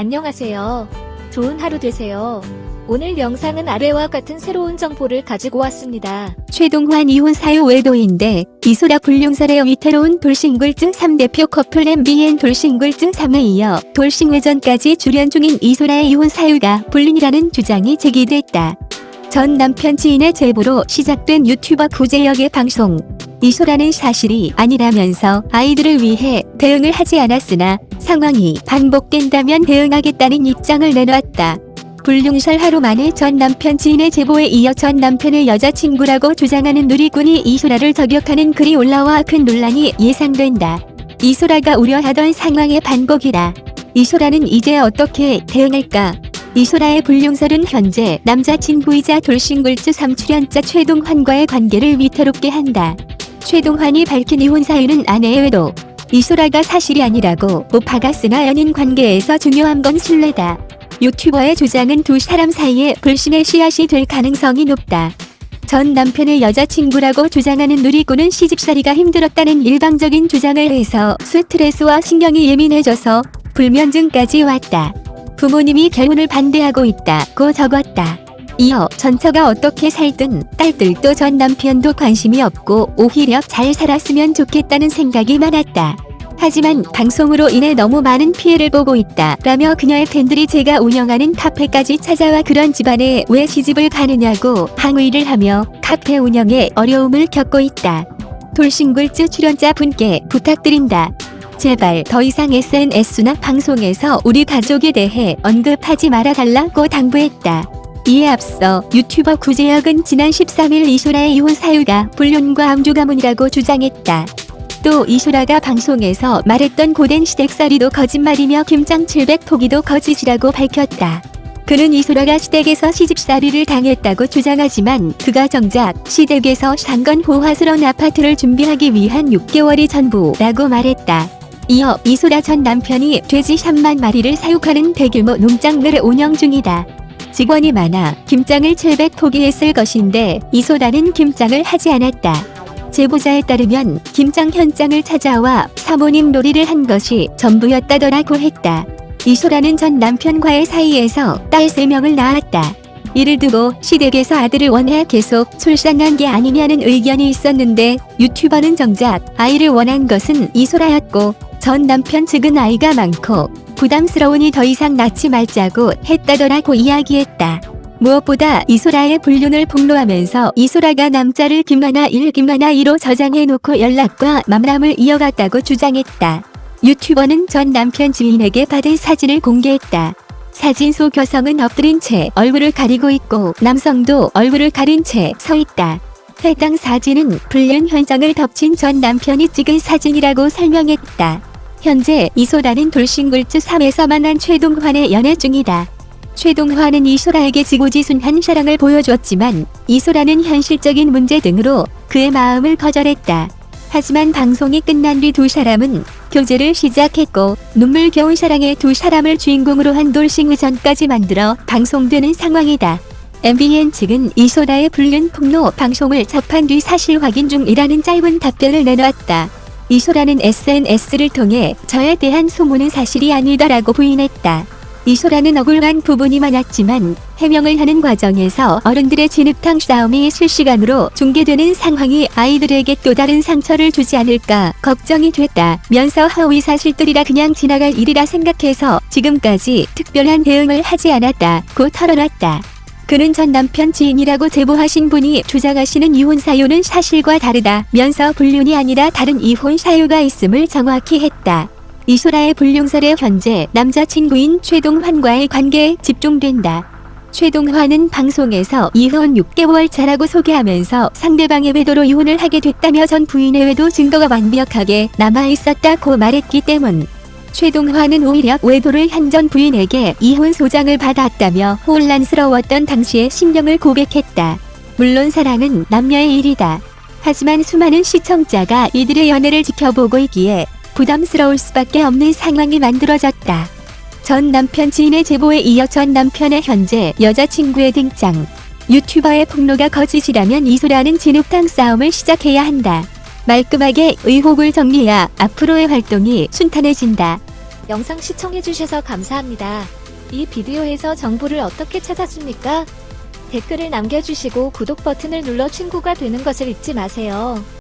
안녕하세요. 좋은 하루 되세요. 오늘 영상은 아래와 같은 새로운 정보를 가지고 왔습니다. 최동환 이혼 사유 외도인데 이소라 불륜설의 위태로운 돌싱글즈 3대표 커플 MBN 돌싱글즈 3에 이어 돌싱외전까지 출연 중인 이소라의 이혼 사유가 불륜이라는 주장이 제기됐다. 전 남편 지인의 제보로 시작된 유튜버 구제역의 방송. 이소라는 사실이 아니라면서 아이들을 위해 대응을 하지 않았으나 상황이 반복된다면 대응하겠다는 입장을 내놓았다. 불륜설 하루 만에 전 남편 지인의 제보에 이어 전 남편의 여자친구라고 주장하는 누리꾼이 이소라를 저격하는 글이 올라와 큰 논란이 예상된다. 이소라가 우려하던 상황의 반복이다. 이소라는 이제 어떻게 대응할까? 이소라의 불륜설은 현재 남자친구이자 돌싱글즈 3출연자 최동환과의 관계를 위태롭게 한다. 최동환이 밝힌 이혼 사유는 아내의 외도. 이소라가 사실이 아니라고 오파가 쓰나 연인 관계에서 중요한 건 신뢰다. 유튜버의 주장은 두 사람 사이에 불신의 씨앗이 될 가능성이 높다. 전 남편의 여자친구라고 주장하는 누리꾼은 시집살이가 힘들었다는 일방적인 주장을 해서 스트레스와 신경이 예민해져서 불면증까지 왔다. 부모님이 결혼을 반대하고 있다고 적었다. 이어 전처가 어떻게 살든 딸들도 전 남편도 관심이 없고 오히려 잘 살았으면 좋겠다는 생각이 많았다. 하지만 방송으로 인해 너무 많은 피해를 보고 있다 라며 그녀의 팬들이 제가 운영하는 카페까지 찾아와 그런 집안에 왜 시집을 가느냐고 항의를 하며 카페 운영에 어려움을 겪고 있다. 돌싱글즈 출연자 분께 부탁드린다. 제발 더 이상 SNS나 방송에서 우리 가족에 대해 언급하지 말아달라고 당부했다. 이에 앞서 유튜버 구제혁은 지난 13일 이소라의 이혼 사유가 불륜과 암주 가문이라고 주장했다. 또 이소라가 방송에서 말했던 고된 시댁살이도 거짓말이며 김장 700포기도 거짓이라고 밝혔다. 그는 이소라가 시댁에서 시집살이를 당했다고 주장하지만 그가 정작 시댁에서 산건 호화스러운 아파트를 준비하기 위한 6개월이 전부라고 말했다. 이어 이소라 전 남편이 돼지 3만 마리를 사육하는 대규모 농장을 운영 중이다. 직원이 많아 김장을 700포기했을 것인데 이소라는 김장을 하지 않았다. 제보자에 따르면 김장 현장을 찾아와 사모님 놀이를 한 것이 전부였다더라고 했다. 이소라는 전 남편과의 사이에서 딸 3명을 낳았다. 이를 두고 시댁에서 아들을 원해 계속 출산한 게 아니냐는 의견이 있었는데 유튜버는 정작 아이를 원한 것은 이소라였고 전 남편 측은 아이가 많고 부담스러우니 더 이상 낳지 말자고 했다더라고 이야기했다. 무엇보다 이소라의 불륜을 폭로하면서 이소라가 남자를 김하나 1, 김하나 2로 저장해놓고 연락과 만남을 이어갔다고 주장했다. 유튜버는 전 남편 지인에게 받은 사진을 공개했다. 사진 속 여성은 엎드린 채 얼굴을 가리고 있고 남성도 얼굴을 가린 채 서 있다. 해당 사진은 불륜 현장을 덮친 전 남편이 찍은 사진이라고 설명했다. 현재 이소라는 돌싱글즈 3에서 만난 최동환의 연애 중이다. 최동환은 이소라에게 지고지순한 사랑을 보여줬지만 이소라는 현실적인 문제 등으로 그의 마음을 거절했다. 하지만 방송이 끝난 뒤 두 사람은 교제를 시작했고 눈물겨운 사랑의 두 사람을 주인공으로 한 돌싱 의전까지 만들어 방송되는 상황이다. MBN 측은 이소라의 불륜 폭로 방송을 접한 뒤 사실 확인 중이라는 짧은 답변을 내놓았다. 이소라는 SNS를 통해 저에 대한 소문은 사실이 아니다라고 부인했다. 이소라는 억울한 부분이 많았지만 해명을 하는 과정에서 어른들의 진흙탕 싸움이 실시간으로 중계되는 상황이 아이들에게 또 다른 상처를 주지 않을까 걱정이 됐다면서 허위 사실들이라 그냥 지나갈 일이라 생각해서 지금까지 특별한 대응을 하지 않았다고 털어놨다. 그는 전 남편 지인이라고 제보하신 분이 주장하시는 이혼 사유는 사실과 다르다면서 불륜이 아니라 다른 이혼 사유가 있음을 정확히 했다. 이소라의 불륜설에 현재 남자친구인 최동환과의 관계에 집중된다. 최동환은 방송에서 이혼 6개월 차라고 소개하면서 상대방의 외도로 이혼을 하게 됐다며 전 부인의 외도 증거가 완벽하게 남아있었다고 말했기 때문. 최동환은 오히려 외도를 한 전 부인에게 이혼 소장을 받았다며 혼란스러웠던 당시의 심령을 고백했다. 물론 사랑은 남녀의 일이다. 하지만 수많은 시청자가 이들의 연애를 지켜보고 있기에 부담스러울 수밖에 없는 상황이 만들어졌다. 전 남편 지인의 제보에 이어 전 남편의 현재 여자친구의 등장. 유튜버의 폭로가 거짓이라면 이소라는 진흙탕 싸움을 시작해야 한다. 말끔하게 의혹을 정리해야 앞으로의 활동이 순탄해진다. 영상 시청해주셔서 감사합니다. 이 비디오에서 정보를 어떻게 찾았습니까? 댓글을 남겨주시고 구독 버튼을 눌러 친구가 되는 것을 잊지 마세요.